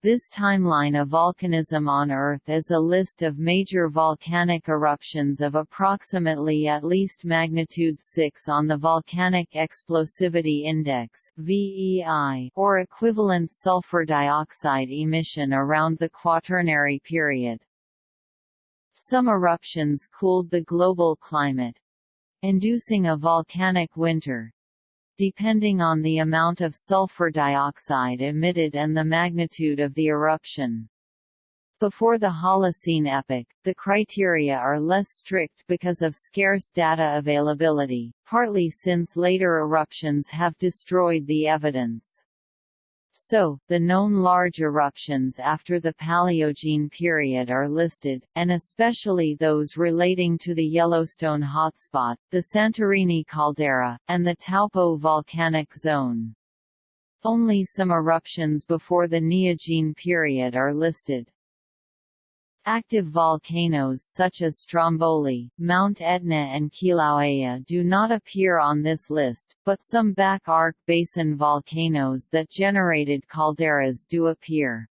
This timeline of volcanism on Earth is a list of major volcanic eruptions of approximately at least magnitude 6 on the Volcanic Explosivity Index (VEI) or equivalent sulfur dioxide emission around the Quaternary period. Some eruptions cooled the global climate, inducing a volcanic winter, depending on the amount of sulfur dioxide emitted and the magnitude of the eruption. Before the Holocene epoch, the criteria are less strict because of scarce data availability, partly since later eruptions have destroyed the evidence. So, the known large eruptions after the Paleogene period are listed, and especially those relating to the Yellowstone hotspot, the Santorini caldera, and the Taupo volcanic zone. Only some eruptions before the Neogene period are listed. Active volcanoes such as Stromboli, Mount Etna and Kilauea do not appear on this list, but some back arc basin volcanoes that generated calderas do appear.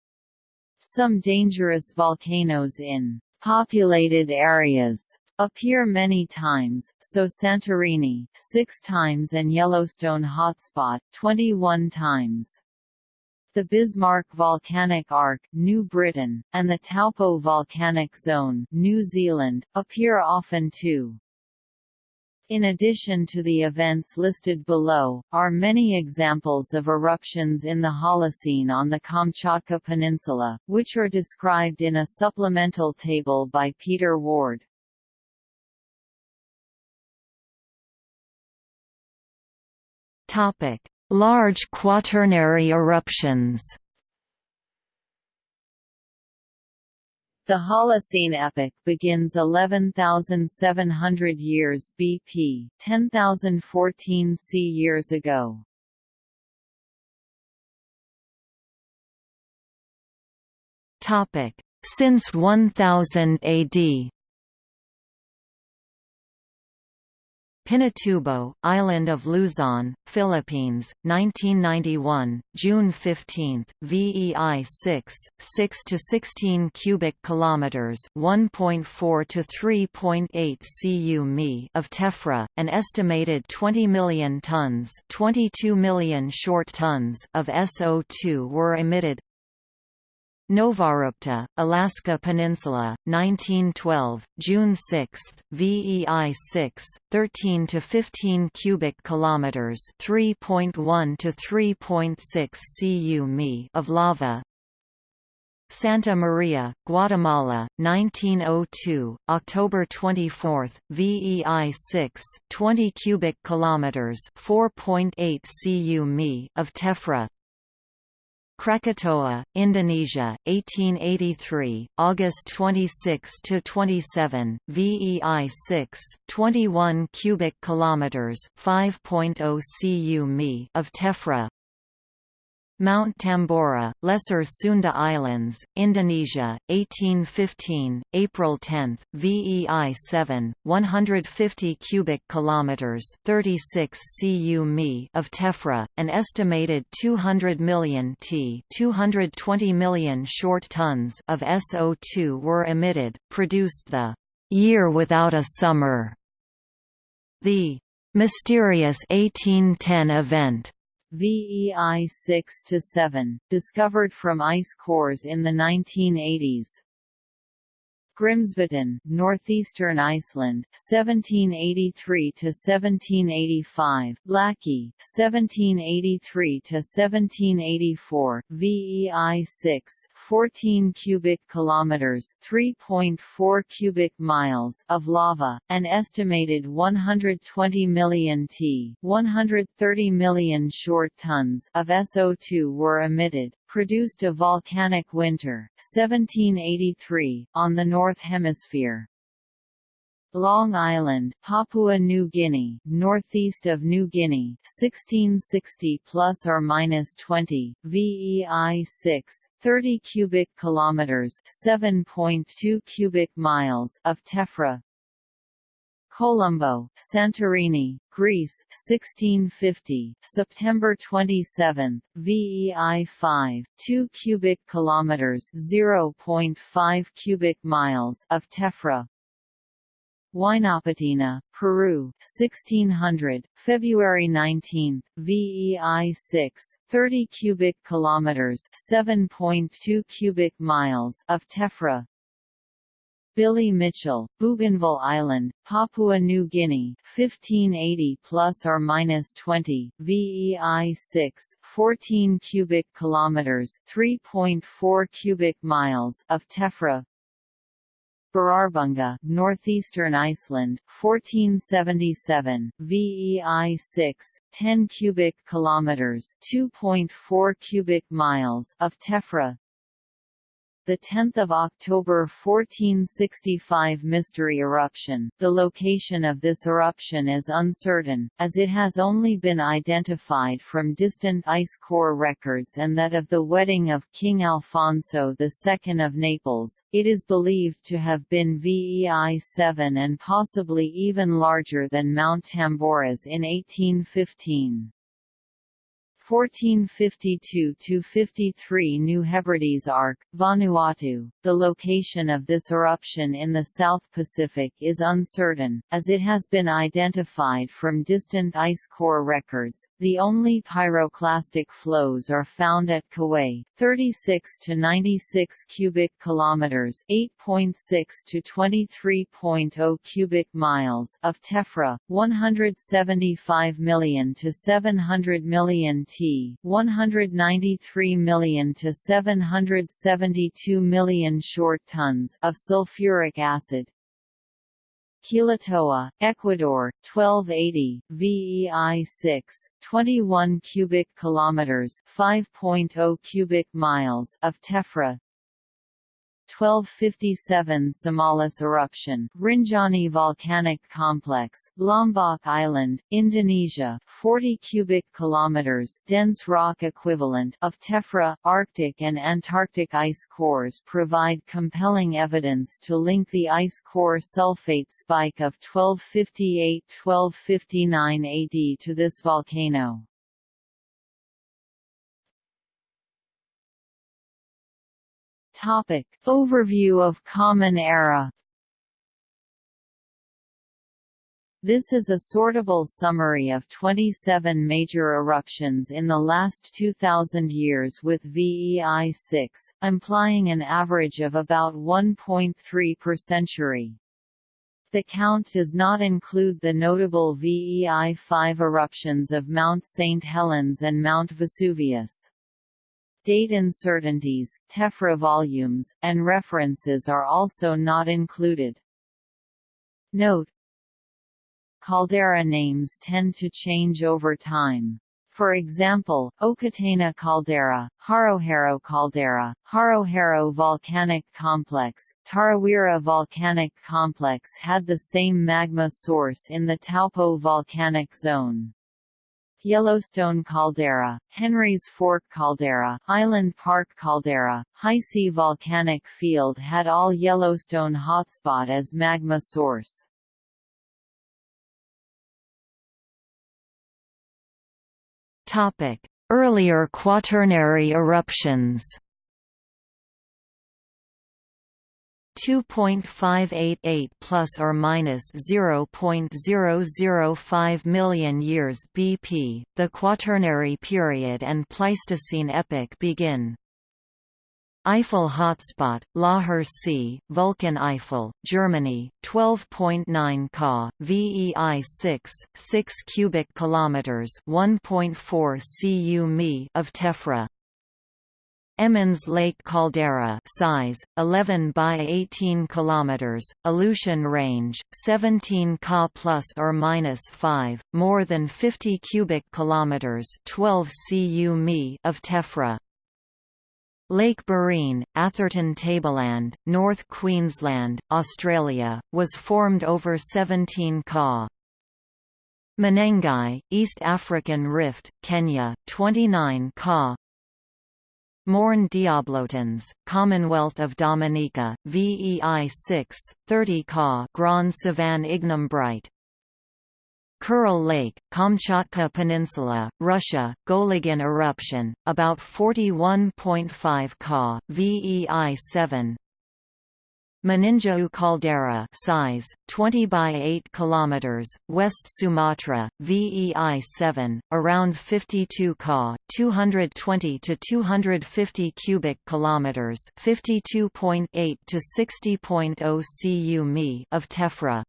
Some dangerous volcanoes in populated areas appear many times, so Santorini 6 times and Yellowstone hotspot 21 times. The Bismarck Volcanic Arc, New Britain, and the Taupo Volcanic Zone, New Zealand, appear often too. In addition to the events listed below, are many examples of eruptions in the Holocene on the Kamchatka Peninsula, which are described in a supplemental table by Peter Ward. Topic: Large quaternary eruptions. The Holocene epoch begins 11,700 years BP 10,014 C years ago. Since 1000 AD Pinatubo, Island of Luzon, Philippines, 1991, June 15, VEI 6, 6 to 16 cubic kilometers, 1.4 to 3.8 cu mi of tephra, an estimated 20 million tons, 22 million short tons of SO2 were emitted. Novarupta, Alaska Peninsula, 1912, June 6, VEI 6, 13 to 15 cubic kilometers, 3.1 to 3.6 cu mi of lava. Santa Maria, Guatemala, 1902, October 24, VEI 6, 20 cubic kilometers, 4.8 cu mi of tephra. Krakatoa, Indonesia, 1883, August 26 to 27, VEI 6, 21 cubic kilometers, 5.0 cu mi of tephra. Mount Tambora, Lesser Sunda Islands, Indonesia, 1815, April 10, VEI 7, 150 cubic kilometers, 36 cu mi of tephra, an estimated 200 million t, 220 million short tons of SO2 were emitted, produced the year without a summer. The mysterious 1810 event VEI 6 to 7, discovered from ice cores in the 1980s. Grimsvötn, northeastern Iceland, 1783 to 1785. Laki, 1783 to 1784. VEI 6, 14 cubic kilometers, 3.4 cubic miles of lava, an estimated 120 million t, 130 million short tons of SO2 were emitted produced a volcanic winter, 1783, on the North Hemisphere. Long Island, Papua New Guinea, northeast of New Guinea, 1660 plus or minus 20, VEI 6, 30 cubic kilometers, 7.2 cubic miles of tephra, Kolumbo, Santorini, Greece 1650 September 27 VEI 5 2 cubic kilometers 0.5 cubic miles of tephra Huaynaputina, Peru, 1600, February 19, VEI 6, 30 cubic kilometers, 7.2 cubic miles of tephra. Billy Mitchell, Bougainville Island, Papua New Guinea, 1580 plus or minus 20, VEI 6, 14 cubic kilometers, 3.4 cubic miles of tephra. Burrarbunga, northeastern Iceland, 1477, VEI 6, 10 cubic kilometers, 2.4 cubic miles of tephra the 10th of October 1465 mystery eruption. The location of this eruption is uncertain, as it has only been identified from distant ice core records and that of the wedding of King Alfonso II of Naples. It is believed to have been VEI 7 and possibly even larger than Mount Tamboras in 1815. 1452–53 New Hebrides Arc, Vanuatu. The location of this eruption in the South Pacific is uncertain, as it has been identified from distant ice core records. The only pyroclastic flows are found at Kuwae, 36 to 96 cubic kilometers, 8.6 to 23.0 cubic miles of tephra, 175 million to 700 million T 193 million to 772 million short tons of sulfuric acid. Quilotoa, Ecuador, 1280, VEI 6, 21 cubic kilometers, 5.0 cubic miles of tephra, 1257 Samalas eruption, Rinjani volcanic complex, Lombok Island, Indonesia, 40 cubic kilometers, dense rock equivalent of tephra. Arctic and Antarctic ice cores provide compelling evidence to link the ice core sulfate spike of 1258-1259 AD to this volcano. Topic. Overview of Common Era This is a sortable summary of 27 major eruptions in the last 2,000 years with VEI 6, implying an average of about 1.3 per century. The count does not include the notable VEI 5 eruptions of Mount St. Helens and Mount Vesuvius. Date uncertainties, tephra volumes, and references are also not included. Note Caldera names tend to change over time. For example, Okataina caldera, Haroharo caldera, Haroharo volcanic complex, Tarawera volcanic complex had the same magma source in the Taupo volcanic zone. Yellowstone caldera, Henry's Fork caldera, Island Park caldera, Heise volcanic field had all Yellowstone hotspot as magma source. Topic: Earlier quaternary eruptions 2.588 plus or minus 0.005 million years BP, the Quaternary period and Pleistocene epoch begin. Eifel hotspot, Laacher See, Vulcan Eiffel, Germany, 12.9 Ka, VEI 6, 6 cubic kilometers, 1.4 cu mi of tephra. Emmons Lake caldera size 11 by 18 kilometers Aleutian range 17 ka plus or minus 5 more than 50 cubic kilometers 12 cu mi of tephra Lake Barrine, Atherton Tableland, North Queensland, Australia, was formed over 17 ka. Menengai, East African Rift, Kenya, 29 ka. Morne Diablotins, Commonwealth of Dominica, VEI 6, 30 Ka Grand Savan Ignimbrite. Kuril Lake, Kamchatka Peninsula, Russia, Golygin eruption, about 41.5 Ka, VEI 7, Maninjau caldera size 20 by 8 kilometers West Sumatra VEI 7 around 52 ka 220 to 250 cubic kilometers 52.8 to 60.0 cu mi of tephra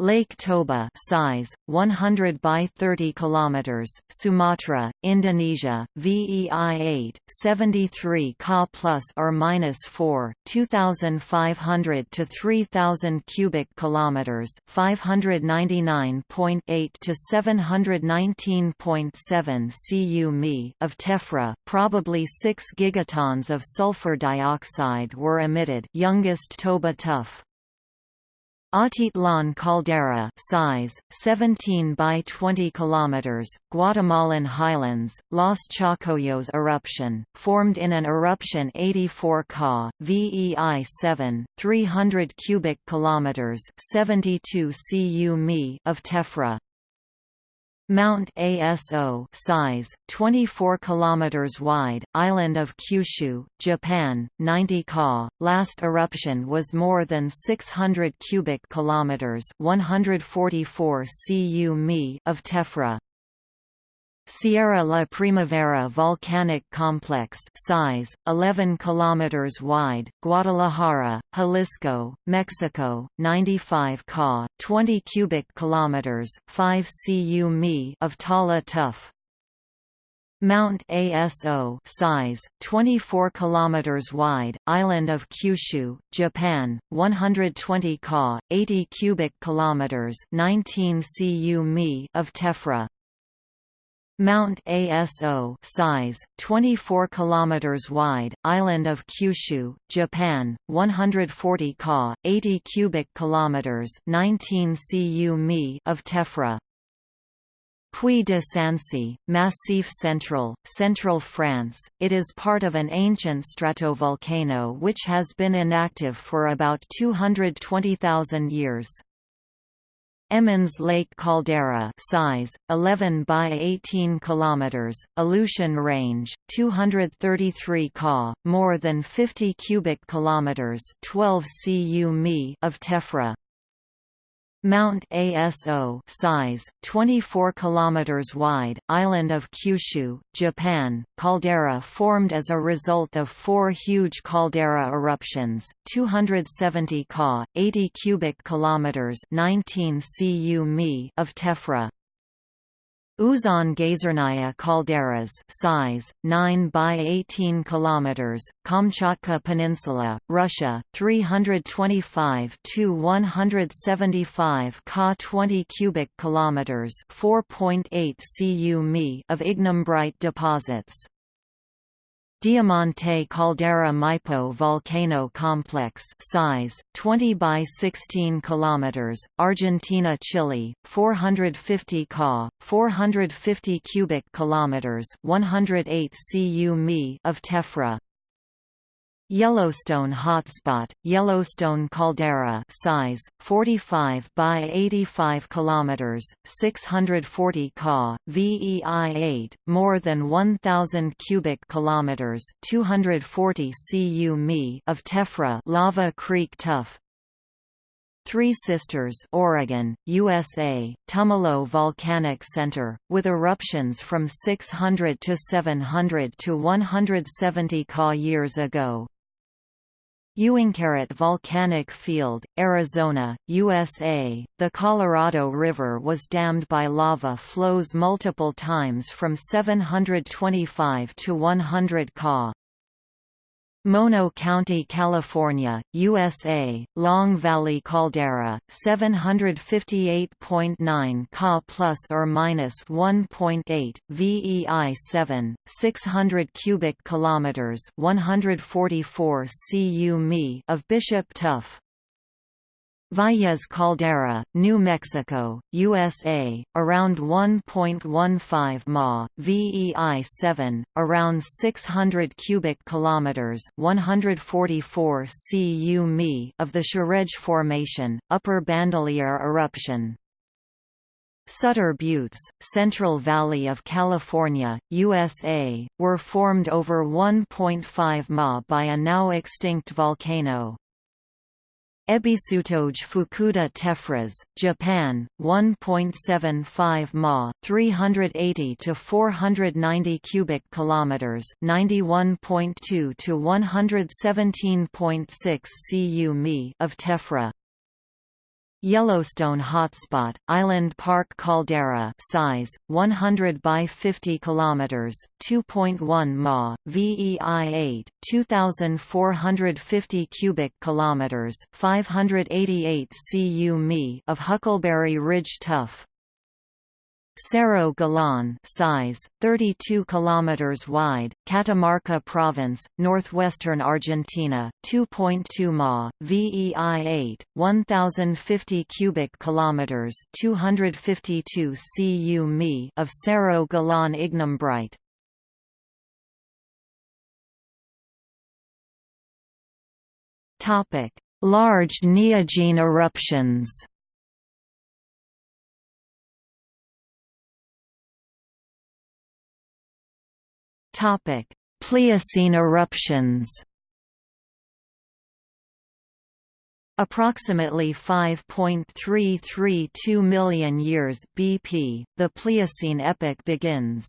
Lake Toba size 100 by 30 kilometers Sumatra Indonesia VEI 8 73 Ka plus or minus 4 2500 to 3000 cubic kilometers 599.8 to 719.7 cu mi of tephra probably 6 gigatons of sulfur dioxide were emitted youngest Toba tuff Atitlan caldera size 17 by 20 kilometers Guatemalan highlands Los Chocoyos eruption formed in an eruption 84 Ka VEI 7 300 cubic kilometers 72 cu of tephra Mount Aso size 24 kilometers wide island of Kyushu Japan 90 ka. Last eruption was more than 600 cubic kilometers 144 cu mi of tephra Sierra La Primavera volcanic complex size 11 kilometers wide Guadalajara Jalisco Mexico 95 ka 20 cubic kilometers 5 cu mi of Tala tuff. Mount Aso size 24 kilometers wide island of Kyushu Japan 120 ka 80 cubic kilometers 19 cu mi of tephra Mount Aso size 24 kilometers wide island of Kyushu Japan 140 ka 80 cubic kilometers 19 cu mi of tephra Puy de Sancy, Massif Central, Central France, it is part of an ancient stratovolcano which has been inactive for about 220,000 years. Emmons Lake caldera size 11 by 18 kilometers Aleutian range 233 ka more than 50 cubic kilometers 12 cu mi of tephra Mount Aso size 24 kilometers wide island of Kyushu Japan. Caldera formed as a result of four huge caldera eruptions 270 ka 80 cubic kilometers 19 cu mi of tephra Uzon Geysernaya calderas size 9 by 18 kilometers Kamchatka Peninsula Russia 325 to 175 ka 20 cubic kilometers 4.8 cu of ignimbrite deposits Diamante Caldera Maipo volcano complex size 20 by 16 kilometers Argentina Chile 450 ka 450 cubic kilometers 108 cu mi of tephra Yellowstone hotspot, Yellowstone caldera size 45 by 85 kilometers, 640 ka, VEI 8, more than 1000 cubic kilometers, 240 cu mi of tephra lava creek tuff, Three Sisters Oregon, USA, Tumalo Volcanic Center, with eruptions from 600 to 700 to 170 Ka years ago, Uinkaret Volcanic Field, Arizona, USA. The Colorado River was dammed by lava flows multiple times from 725 to 100 Ka. Mono County, California, USA, Long Valley Caldera, 758.9 Ka plus or minus 1.8, VEI 7, 600 cubic kilometers, 144 cu of Bishop Tuff. Valles Caldera, New Mexico, USA, around 1.15 ma, VEI 7, around 600 cubic kilometers, 144 cu mi of the Charege Formation, Upper Bandelier eruption. Sutter Buttes, Central Valley of California, USA, were formed over 1.5 ma by a now extinct volcano. Ebisutoge Fukuda Tephras, Japan, 1.75 ma, 380 to 490 cubic kilometers, 91.2 to 117.6 cu mi of tephra. Yellowstone hotspot, Island Park caldera size, 100 by 50 km, 2.1 ma, VEI 8, 2,450 cubic kilometers, 588 cu mi of Huckleberry Ridge tuff. Cerro Galán size, 32 km wide, Catamarca Province, northwestern Argentina, 2.2 ma, VEI 8, 1050 cubic kilometers, 252 cu mi of Cerro Galán ignimbrite. Large neogene eruptions. Topic: Pliocene eruptions. Approximately 5.332 million years BP, the Pliocene epoch begins.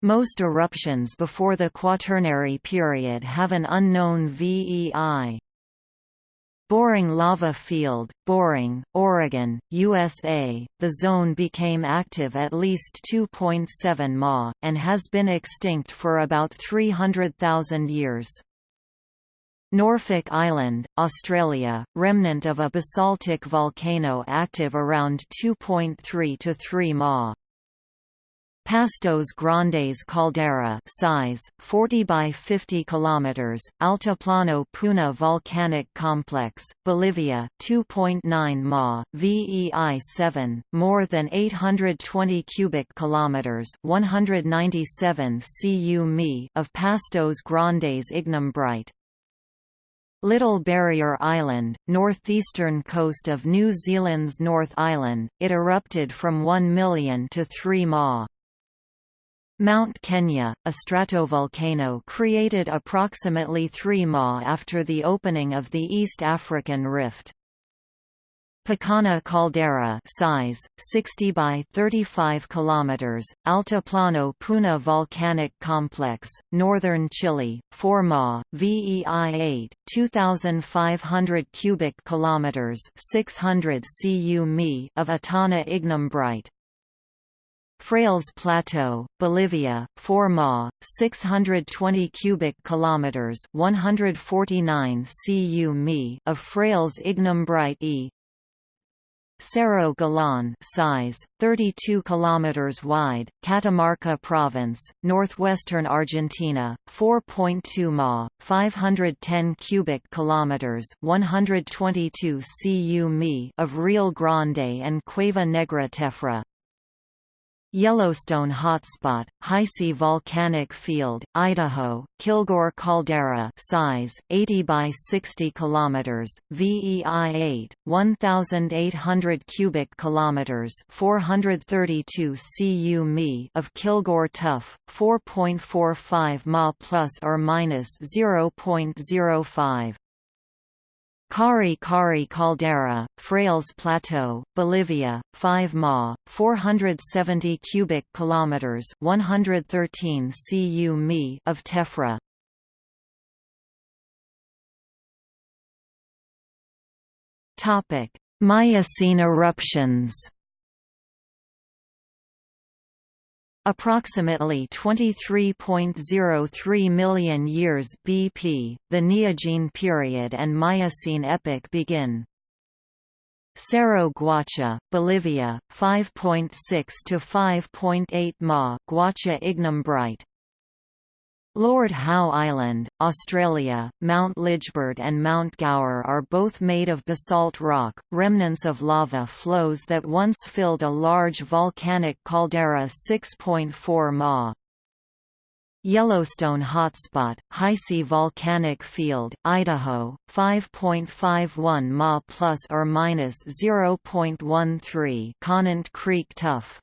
Most eruptions before the Quaternary period have an unknown VEI. Boring Lava Field, Boring, Oregon, USA. The zone became active at least 2.7 ma, and has been extinct for about 300,000 years. Norfolk Island, Australia, remnant of a basaltic volcano active around 2.3 to 3 ma. Pastos Grandes caldera size 40 by 50 kilometers Altiplano Puna volcanic complex Bolivia 2.9 ma VEI 7 more than 820 cubic kilometers 197 cu mi of Pastos Grandes ignimbrite Little Barrier Island, northeastern coast of New Zealand's North Island, it erupted from 1 million to 3 ma. Mount Kenya, a stratovolcano created approximately 3 ma after the opening of the East African Rift. Pacana caldera size 60 by 35 kilometers Altiplano Puna volcanic complex northern Chile 4 ma VEI 8 2500 cubic kilometers 600 cu of Atana ignimbrite Frailes Plateau, Bolivia, 4 ma, 620 cubic kilometers, 149 cu mi of Frailes ignimbrite E. Cerro Galán size, 32 kilometers wide, Catamarca Province, northwestern Argentina, 4.2 ma, 510 cubic kilometers, 122 cu mi of Rio Grande and Cueva Negra Tephra. Yellowstone hotspot, Heise Volcanic Field, Idaho, Kilgore Caldera size, 80 by 60 km, VEI 8, 1,800 cubic kilometers 432 cu mi of Kilgore Tuff, 4.45 ma plus or minus 0.05. Cari Cari caldera, Frailes Plateau, Bolivia, 5 ma, 470 cubic kilometers, 113 cu mi of tephra. Topic: Miocene eruptions. Approximately 23.03 million years BP, the Neogene period and Miocene epoch begin. Cerro Guacha, Bolivia, 5.6 to 5.8 ma Guacha ignimbrite. Lord Howe Island, Australia, Mount Lidgbird and Mount Gower are both made of basalt rock, remnants of lava flows that once filled a large volcanic caldera 6.4 ma. Yellowstone Hotspot, Heise Volcanic Field, Idaho, 5.51 ma plus or minus 0.13 Conant Creek Tuff,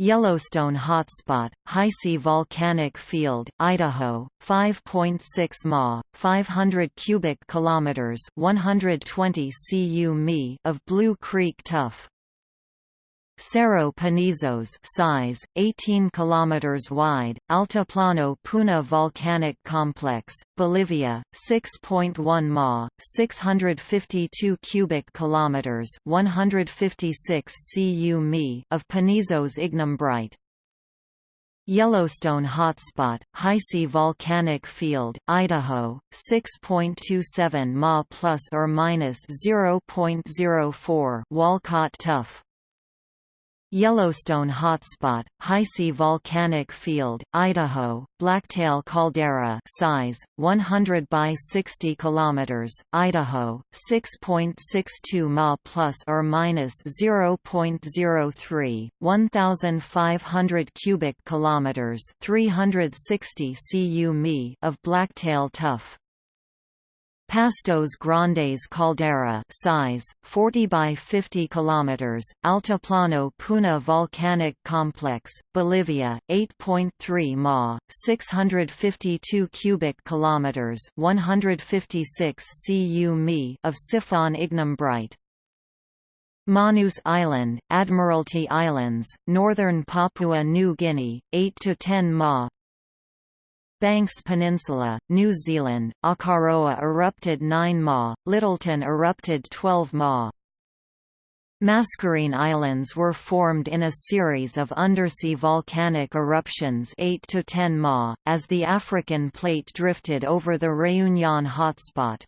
Yellowstone Hotspot, Heise Volcanic Field, Idaho, 5.6 ma, 500 cubic kilometers, 120 cu mi of Blue Creek tuff. Cerro Panizos size, 18 km wide, Altiplano Puna Volcanic Complex, Bolivia, 6.1 ma, 652 cubic kilometers, 156 cu mi of Panizos ignimbrite. Yellowstone Hotspot, Heise Volcanic Field, Idaho, 6.27 ma plus or minus 0.04 Walcott Tuff. Yellowstone Hotspot, Heise Volcanic Field, Idaho, Blacktail Caldera size, 100 by 60 km, Idaho, 6.62 ma plus or minus 0.03, 1,500 cubic kilometers 360 cu of Blacktail Tuff. Pastos Grandes Caldera size 40 by 50 kilometers Altiplano Puna Volcanic Complex Bolivia 8.3 ma 652 cubic kilometers 156 cu mi of Sifon ignimbrite Manus Island, Admiralty Islands, northern Papua New Guinea, 8 to 10 ma Banks Peninsula, New Zealand, Akaroa erupted 9 ma, Lyttelton erupted 12 ma. Mascarene Islands were formed in a series of undersea volcanic eruptions 8 to 10 ma, as the African plate drifted over the Réunion hotspot.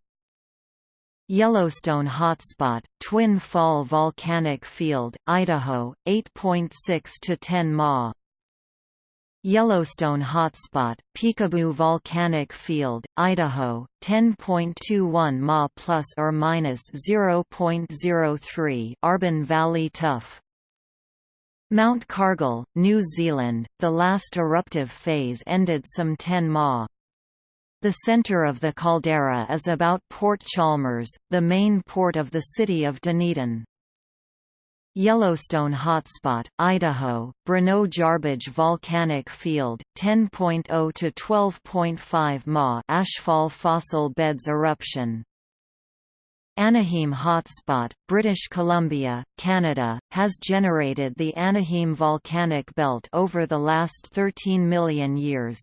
Yellowstone Hotspot, Twin Fall Volcanic Field, Idaho, 8.6 to 10 ma. Yellowstone Hotspot, Picabo Volcanic Field, Idaho, 10.21 ma plus or minus 0.03 Arbon Valley Tuff. Mount Cargill, New Zealand, the last eruptive phase ended some 10 ma. The center of the caldera is about Port Chalmers, the main port of the city of Dunedin. Yellowstone Hotspot, Idaho, Bruneau Jarbidge Volcanic Field, 10.0 to 12.5 ma Ashfall fossil beds eruption. Anahim Hotspot, British Columbia, Canada, has generated the Anahim Volcanic Belt over the last 13 million years.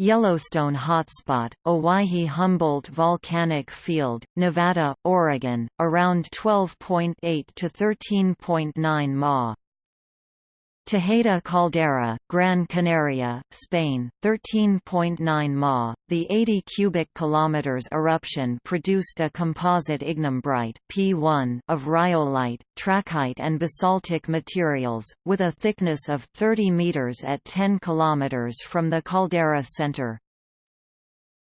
Yellowstone Hotspot, Owyhee Humboldt Volcanic Field, Nevada, Oregon, around 12.8 to 13.9 ma. Tejeda Caldera, Gran Canaria, Spain, 13.9 ma. The 80 cubic kilometers eruption produced a composite ignimbrite P1 of rhyolite, trachyte and basaltic materials, with a thickness of 30 meters at 10 kilometers from the caldera center.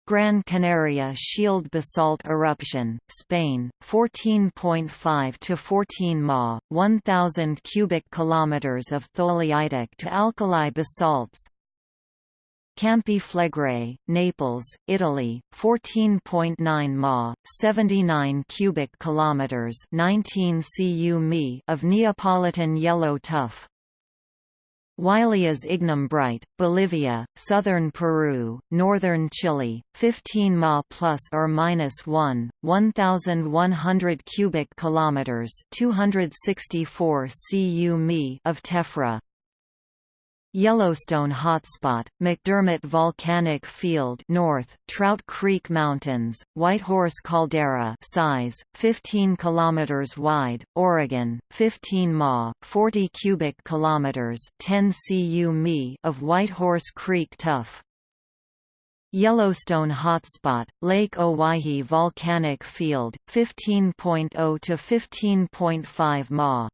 Gran Canaria Shield Basalt Eruption, Spain, 14.5 to 14 ma, 1000 cubic kilometers of tholeiitic to alkali basalts. Campi Flegrei, Naples, Italy, 14.9 ma, 79 cubic kilometers, 19 cu of Neapolitan yellow tuff. Huaylillas ignimbrite, Bolivia, southern Peru, northern Chile, 15 ma plus or minus 1, 1100 cubic kilometers, 264 cu mi of tephra. Yellowstone Hotspot, McDermott Volcanic Field North, Trout Creek Mountains, Whitehorse Caldera size, 15 km wide, Oregon, 15 ma, 40 cubic kilometers 10 cu mi of Whitehorse Creek Tuff. Yellowstone Hotspot, Lake Owyhee Volcanic Field, 15.0 to 15.5 ma.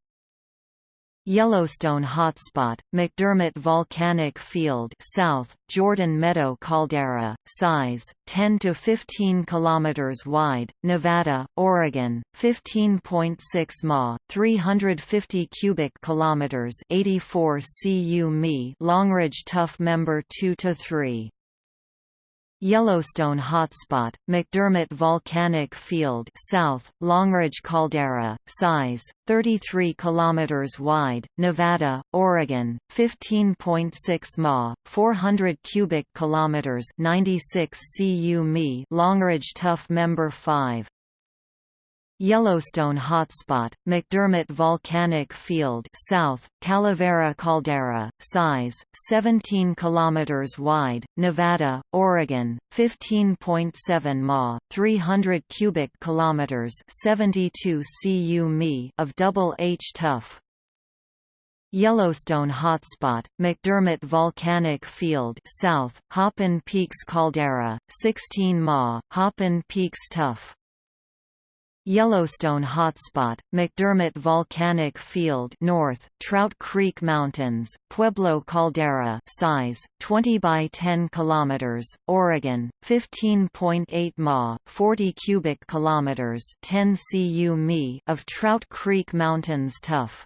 Yellowstone hotspot, McDermott Volcanic Field south, Jordan Meadow Caldera, size, 10 to 15 km wide, Nevada, Oregon, 15.6 ma, 350 cubic kilometers 84 cu mi Longridge Tuff member 2 to 3. Yellowstone hotspot, McDermott Volcanic Field south, Longridge Caldera, size, 33 km wide, Nevada, Oregon, 15.6 ma, 400 cubic kilometers 96 cu mi Longridge Tuff Member 5. Yellowstone hotspot, McDermott Volcanic Field South, Calavera Caldera, size, 17 km wide, Nevada, Oregon, 15.7 ma, 300 cubic kilometers 72 cu mi of double H tuff. Yellowstone hotspot, McDermott Volcanic Field South, Hoppin Peaks Caldera, 16 ma, Hoppin Peaks Tuff. Yellowstone hotspot, McDermott Volcanic Field North, Trout Creek Mountains, Pueblo Caldera size, 20 by 10 km, Oregon, 15.8 ma, 40 cubic kilometers 10 cu mi of Trout Creek Mountains tuff.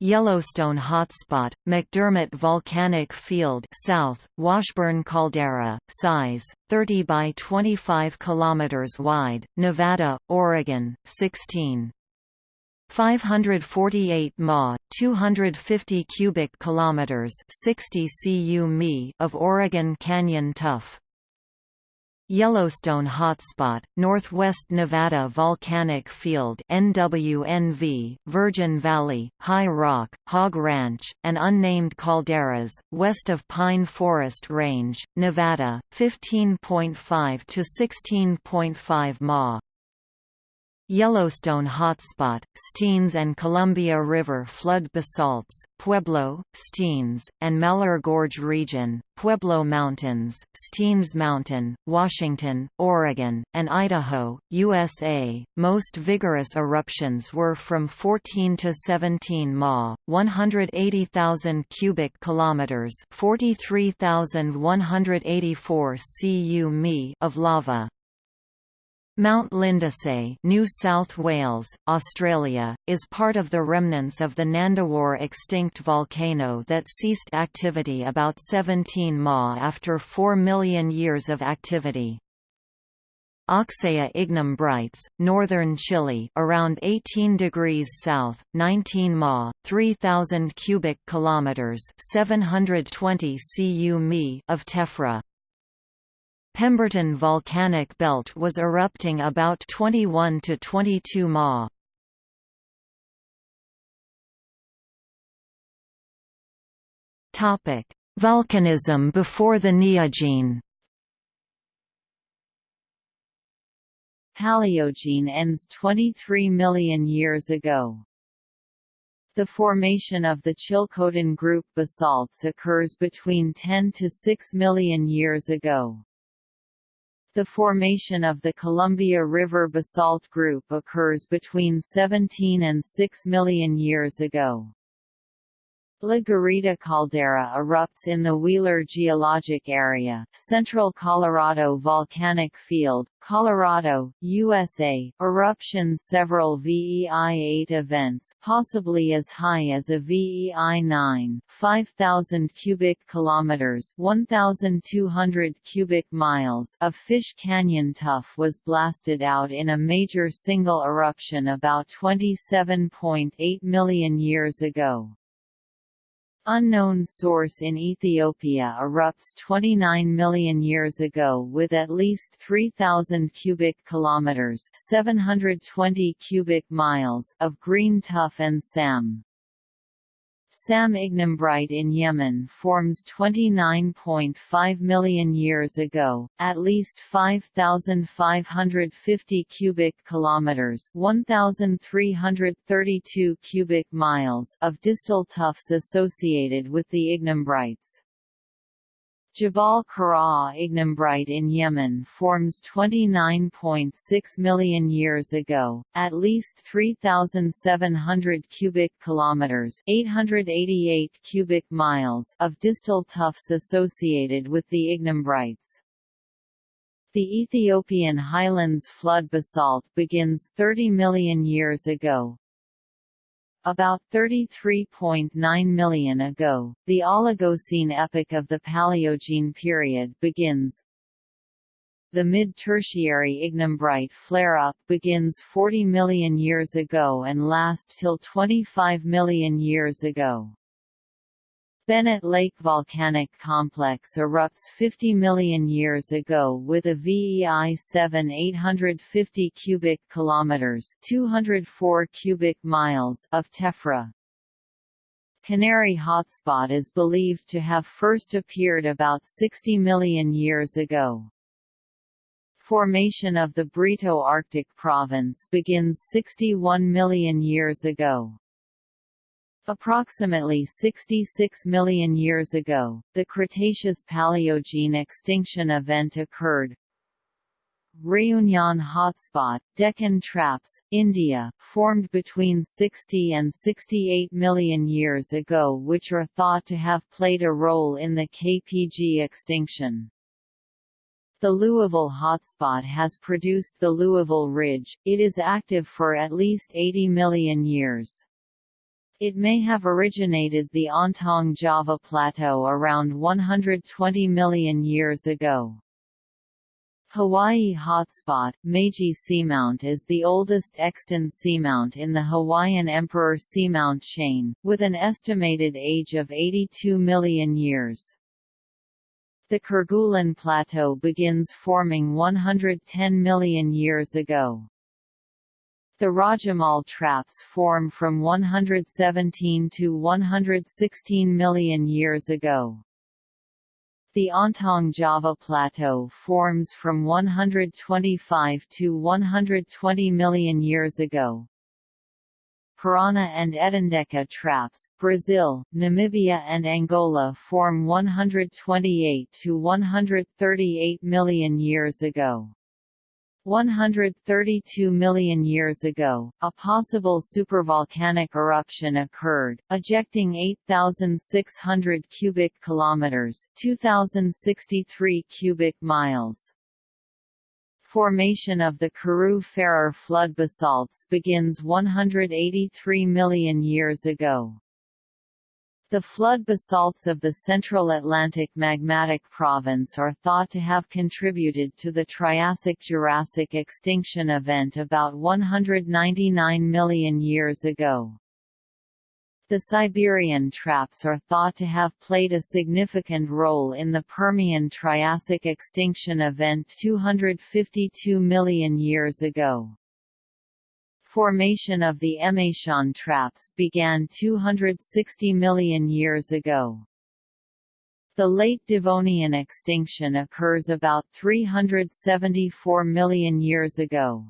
Yellowstone hotspot, McDermott Volcanic Field South, Washburn Caldera, size, 30 by 25 km wide, Nevada, Oregon, 16. 548 ma, 250 cubic kilometers, 60 cu of Oregon Canyon tuff. Yellowstone Hotspot, Northwest Nevada Volcanic Field NWNV, Virgin Valley, High Rock, Hog Ranch, and unnamed calderas, west of Pine Forest Range, Nevada, 15.5 to 16.5 ma. Yellowstone hotspot, Steens and Columbia River flood basalts, Pueblo, Steens, and Malheur Gorge region, Pueblo Mountains, Steens Mountain, Washington, Oregon, and Idaho, USA. Most vigorous eruptions were from 14 to 17 ma, 180,000 cubic kilometers, 43,184 cu mi of lava. Mount Lindesay, New South Wales, Australia, is part of the remnants of the Nandewar extinct volcano that ceased activity about 17 ma after 4 million years of activity. Oxaya Ignum Brights, northern Chile, around 18 degrees south, 19 ma, 3000 cubic kilometers, 720 cu of tephra. Pemberton volcanic belt was erupting about 21 to 22 ma. Topic: Volcanism before the Neogene. Paleogene ends 23 million years ago. The formation of the Chilcotin group basalts occurs between 10 to 6 million years ago. The formation of the Columbia River basalt group occurs between 17 and 6 million years ago. La Garita caldera erupts in the Wheeler geologic area, central Colorado volcanic field, Colorado, USA. Eruptions Several VEI-8 events, possibly as high as a VEI-9, 5,000 cubic kilometers (1,200 cubic miles) of Fish Canyon tuff was blasted out in a major single eruption about 27.8 million years ago. Unknown source in Ethiopia erupts 29 million years ago with at least 3000 cubic kilometers, 720 cubic miles of green tuff and SAM. Sam ignimbrite in Yemen forms 29.5 million years ago, at least 5550 cubic kilometers, 1332 cubic miles of distal tuffs associated with the ignimbrites. Jabal Qara'a ignimbrite in Yemen forms 29.6 million years ago, at least 3700 cubic kilometers, 888 cubic miles of distal tuffs associated with the ignimbrites. The Ethiopian highlands flood basalt begins 30 million years ago, about 33.9 million ago, the Oligocene epoch of the Paleogene period begins. The mid-tertiary ignimbrite flare-up begins 40 million years ago and lasts till 25 million years ago. Bennett Lake volcanic complex erupts 50 million years ago with a VEI 7 850 cubic kilometers, 204 cubic miles of tephra. Canary hotspot is believed to have first appeared about 60 million years ago. Formation of the Brito Arctic province begins 61 million years ago. Approximately 66 million years ago, the Cretaceous-Paleogene extinction event occurred. Réunion hotspot, Deccan Traps, India, formed between 60 and 68 million years ago which are thought to have played a role in the KPG extinction. The Louisville hotspot has produced the Louisville Ridge, it is active for at least 80 million years. It may have originated the Ontong Java Plateau around 120 million years ago. Hawaii hotspot, Meiji Seamount is the oldest extant seamount in the Hawaiian Emperor Seamount chain, with an estimated age of 82 million years. The Kerguelen Plateau begins forming 110 million years ago. The Rajmahal traps form from 117 to 116 million years ago. The Ontong Java Plateau forms from 125 to 120 million years ago. Parana and Etendeka traps, Brazil, Namibia and Angola form 128 to 138 million years ago. 132 million years ago, a possible supervolcanic eruption occurred, ejecting 8,600 cubic kilometers (2,063 cubic miles). Formation of the Karoo-Ferrar flood basalts begins 183 million years ago. The flood basalts of the Central Atlantic Magmatic Province are thought to have contributed to the Triassic-Jurassic extinction event about 199 million years ago. The Siberian traps are thought to have played a significant role in the Permian-Triassic extinction event 252 million years ago. Formation of the Emeishan traps began 260 million years ago. The late Devonian extinction occurs about 374 million years ago.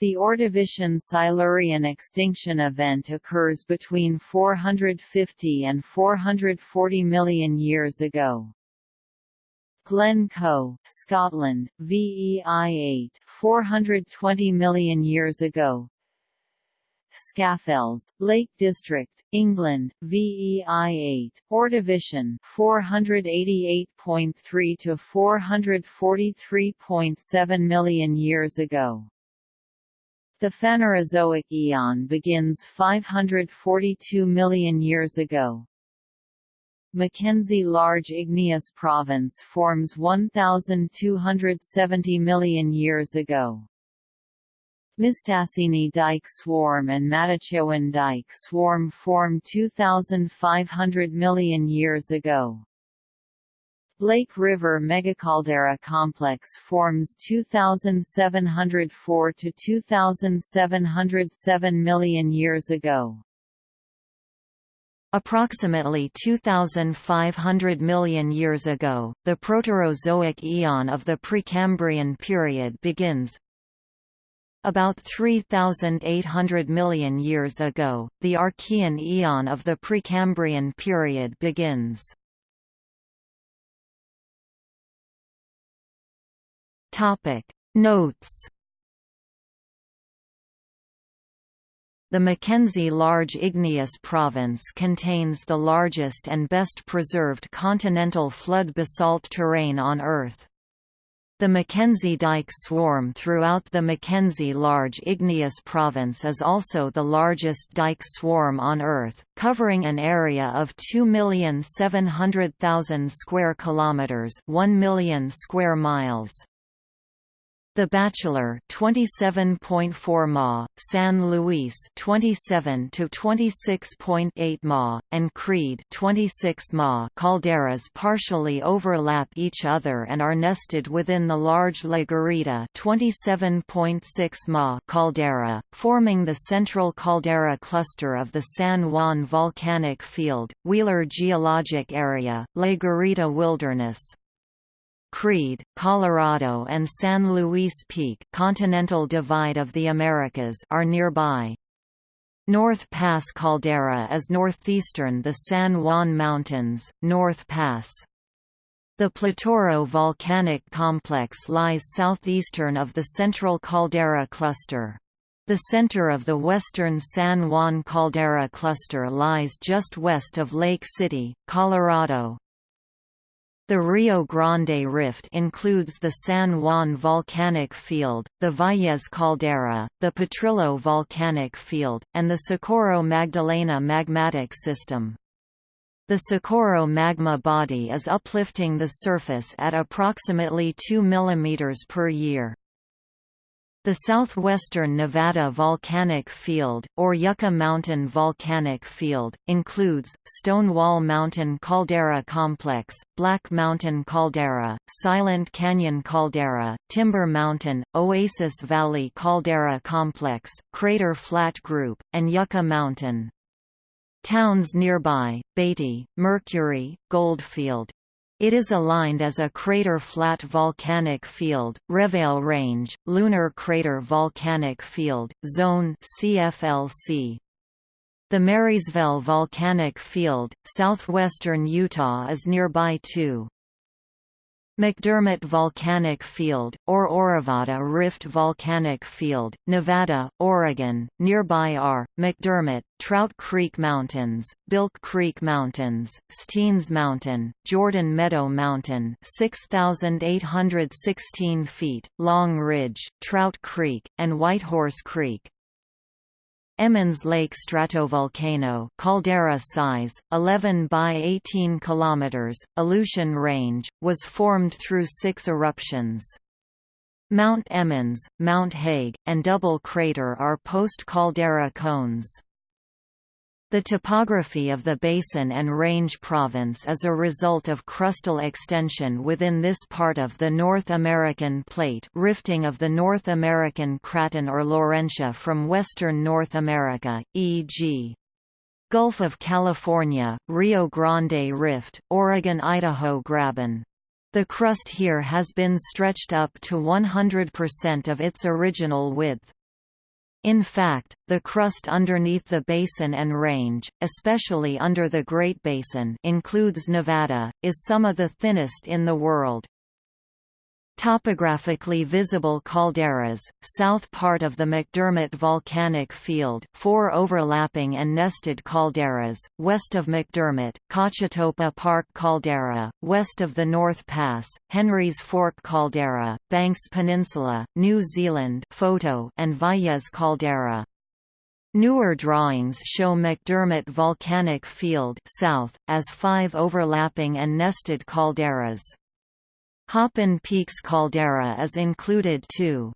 The Ordovician-Silurian extinction event occurs between 450 and 440 million years ago. Glencoe, Scotland, VEI 8 420 million years ago Scafell's, Lake District, England, VEI 8, Ordovician 488.3 to 443.7 million years ago. The Phanerozoic eon begins 542 million years ago. Mackenzie Large Igneous Province forms 1,270 million years ago. Mistassini Dike Swarm and Matachewan Dike Swarm form 2,500 million years ago. Blake River Megacaldera complex forms 2,704 to 2,707 million years ago. Approximately 2,500 million years ago, the Proterozoic eon of the Precambrian period begins. About 3,800 million years ago, the Archean eon of the Precambrian period begins. Notes The Mackenzie Large Igneous Province contains the largest and best preserved continental flood basalt terrain on Earth. The Mackenzie Dike swarm throughout the Mackenzie Large Igneous Province is also the largest dike swarm on Earth, covering an area of 2,700,000 square kilometers, 1 million square miles. The Bachelor 27.4 ma, San Luis 27 to 26.8 ma, and Creede 26 ma calderas partially overlap each other and are nested within the large La Garita 27.6 ma caldera, forming the central caldera cluster of the San Juan volcanic field, Wheeler geologic area, La Garita wilderness, Creede, Colorado and San Luis Peak continental divide of the Americas are nearby. North Pass Caldera is northeastern the San Juan Mountains, North Pass. The Platoro volcanic complex lies southeastern of the central caldera cluster. The center of the western San Juan caldera cluster lies just west of Lake City, Colorado. The Rio Grande Rift includes the San Juan Volcanic Field, the Valles Caldera, the Potrillo Volcanic Field, and the Socorro Magdalena magmatic system. The Socorro magma body is uplifting the surface at approximately 2 mm per year. The southwestern Nevada Volcanic Field, or Yucca Mountain Volcanic Field, includes, Stonewall Mountain Caldera Complex, Black Mountain Caldera, Silent Canyon Caldera, Timber Mountain, Oasis Valley Caldera Complex, Crater Flat Group, and Yucca Mountain. Towns nearby, Beatty, Mercury, Goldfield, it is aligned as a crater-flat volcanic field, Reveille Range, Lunar Crater Volcanic Field, Zone CFLC. The Marysville Volcanic Field, southwestern Utah is nearby too. McDermitt Volcanic Field, or Orovada Rift Volcanic Field, Nevada, Oregon. Nearby are McDermitt, Trout Creek Mountains, Bilk Creek Mountains, Steens Mountain, Jordan Meadow Mountain, 6,816 feet, Long Ridge, Trout Creek, and Whitehorse Creek. Emmons Lake stratovolcano caldera size, 11 by 18 km, Aleutian Range, was formed through six eruptions. Mount Emmons, Mount Hague, and Double Crater are post-caldera cones. The topography of the basin and range province is a result of crustal extension within this part of the North American plate rifting of the North American Craton or Laurentia from western North America, e.g. Gulf of California, Rio Grande Rift, Oregon-Idaho Graben. The crust here has been stretched up to 100% of its original width. In fact, the crust underneath the basin and range, especially under the Great Basin includes Nevada, is some of the thinnest in the world. Topographically visible calderas, south part of the McDermitt volcanic field four overlapping and nested calderas, west of McDermitt, Cochetopa Park caldera, west of the North Pass, Henry's Fork caldera, Banks Peninsula, New Zealand photo and Valles caldera. Newer drawings show McDermitt volcanic field south, as five overlapping and nested calderas. Hoppin Peaks caldera is included too.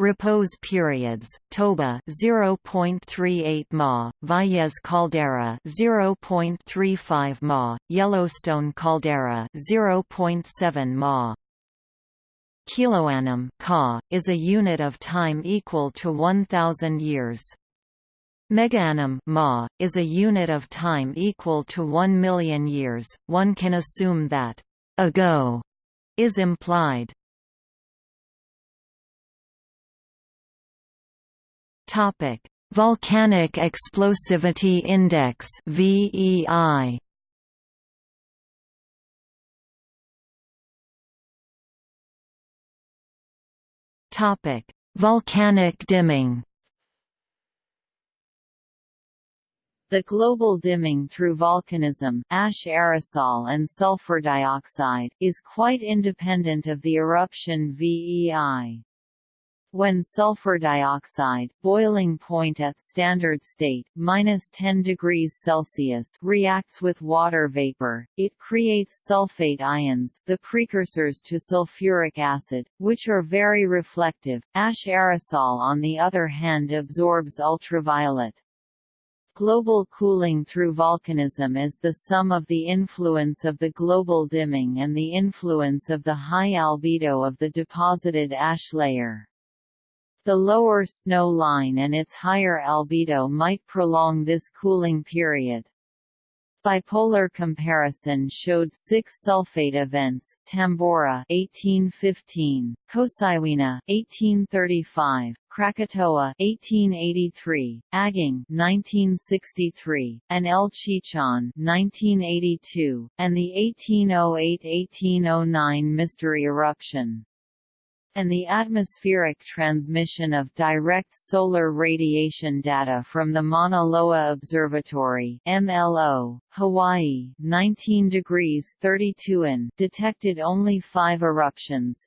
Repose periods: Toba 0.38 ma, Valles caldera 0.35 ma, Yellowstone caldera 0.7 ma. Kiloannum Ka, is a unit of time equal to 1000 years. Megaannum ma, is a unit of time equal to 1 million years. One can assume that ago is implied. Topic: Volcanic Explosivity Index (VEI). Topic: Volcanic dimming. The global dimming through volcanism ash aerosol and sulfur dioxide is quite independent of the eruption VEI. When sulfur dioxide boiling point at standard state minus 10 degrees Celsius reacts with water vapor, it creates sulfate ions the precursors to sulfuric acid, which are very reflective. Ash aerosol on the other hand absorbs ultraviolet. Global cooling through volcanism is the sum of the influence of the global dimming and the influence of the high albedo of the deposited ash layer. The lower snow line and its higher albedo might prolong this cooling period. Bipolar comparison showed six sulfate events: Tambora (1815), Cosigüina (1835), Krakatoa (1883), Agung (1963), and El Chichon (1982), and the 1808–1809 mystery eruption and the atmospheric transmission of direct solar radiation data from the Mauna Loa Observatory MLO, Hawaii 19 degrees 32 in detected only five eruptions.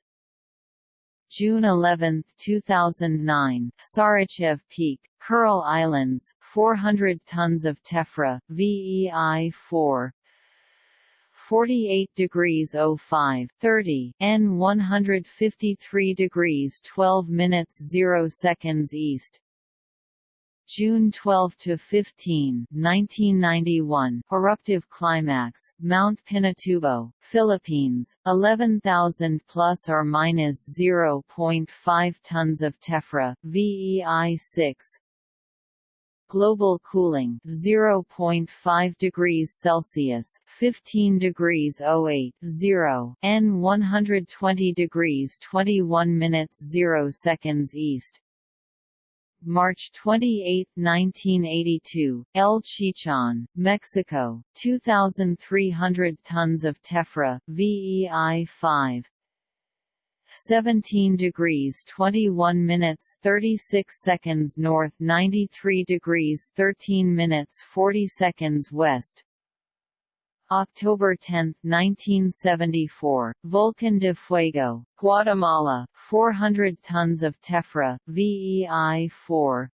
June 11, 2009, Sarychev Peak, Kuril Islands, 400 tons of tephra, VEI 4, 48 degrees 05 30 N 153 degrees 12 minutes 0 seconds east June 12 to 15, 1991. Eruptive climax: Mount Pinatubo, Philippines. 11,000 plus or minus 0.5 tons of tephra, VEI 6 global cooling 0.5 degrees Celsius 15 degrees 08 0 N 120 degrees 21 minutes 0 seconds east March 28, 1982, El Chichon, Mexico, 2,300 tons of tephra, VEI 5, 17 degrees 21 minutes 36 seconds north 93 degrees 13 minutes 40 seconds west October 10, 1974, Volcan de Fuego, Guatemala, 400 tons of tephra, VEI 4,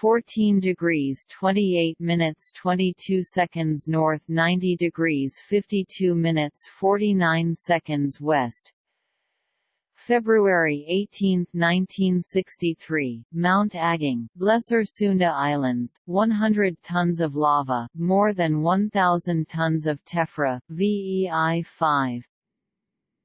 14 degrees 28 minutes 22 seconds north 90 degrees 52 minutes 49 seconds west February 18, 1963, Mount Agung, Lesser Sunda Islands, 100 tons of lava, more than 1,000 tons of tephra, VEI 5.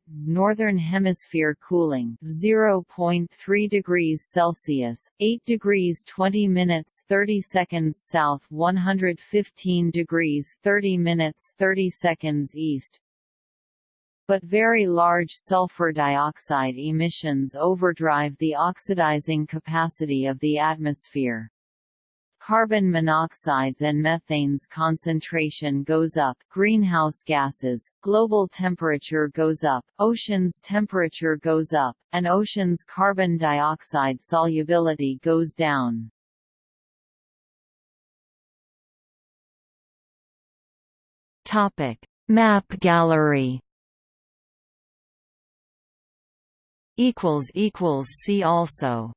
Northern Hemisphere cooling 0.3 degrees Celsius, 8 degrees 20 minutes 30 seconds south 115 degrees 30 minutes 30 seconds east but very large sulfur dioxide emissions overdrive the oxidizing capacity of the atmosphere. Carbon monoxides and methane's concentration goes up, greenhouse gases, global temperature goes up, oceans temperature goes up, and oceans carbon dioxide solubility goes down. Topic: Map gallery see also